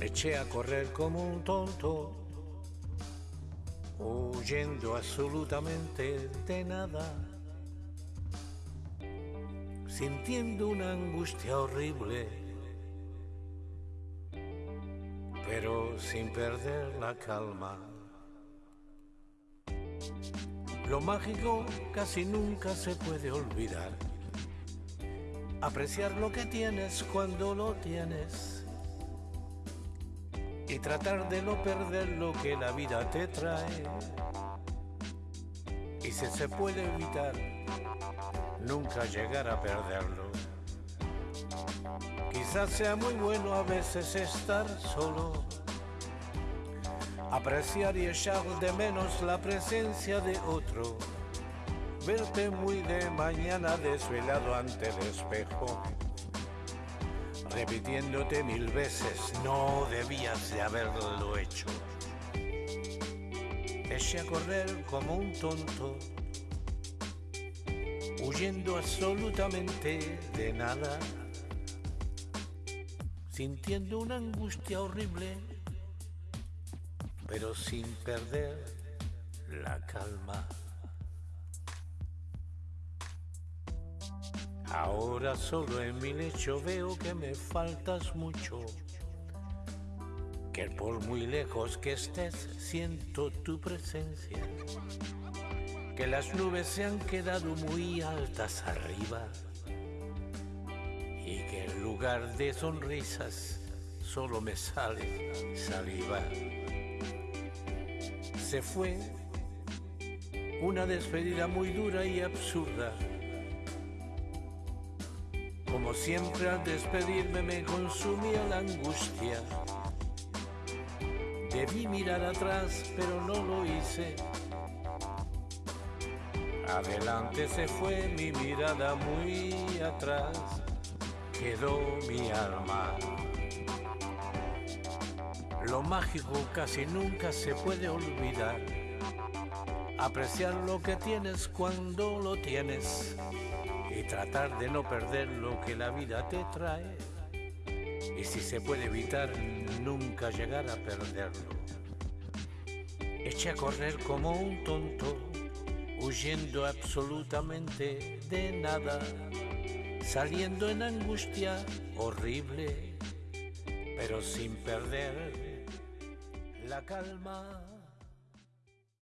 Eché a correr como un tonto, huyendo absolutamente de nada, sintiendo una angustia horrible, pero sin perder la calma. Lo mágico casi nunca se puede olvidar. Apreciar lo que tienes cuando lo tienes y tratar de no perder lo que la vida te trae. Y si se puede evitar, nunca llegar a perderlo. Quizás sea muy bueno a veces estar solo, apreciar y echar de menos la presencia de otro, verte muy de mañana desvelado ante el espejo repitiéndote mil veces, no debías de haberlo hecho. Eché a correr como un tonto, huyendo absolutamente de nada, sintiendo una angustia horrible, pero sin perder la calma. Ahora solo en mi lecho veo que me faltas mucho. Que por muy lejos que estés siento tu presencia. Que las nubes se han quedado muy altas arriba. Y que en lugar de sonrisas solo me sale saliva. Se fue una despedida muy dura y absurda como siempre al despedirme me consumía la angustia. Debí mirar atrás, pero no lo hice. Adelante se fue mi mirada muy atrás, quedó mi alma. Lo mágico casi nunca se puede olvidar. Apreciar lo que tienes cuando lo tienes y tratar de no perder lo que la vida te trae. Y si se puede evitar, nunca llegar a perderlo. Eché a correr como un tonto, huyendo absolutamente de nada, saliendo en angustia horrible, pero sin perder la calma.